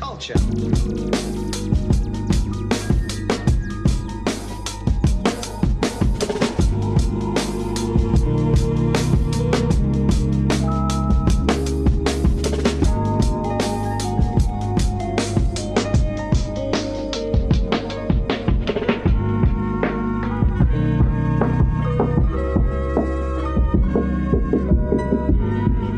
Culture. Thank you.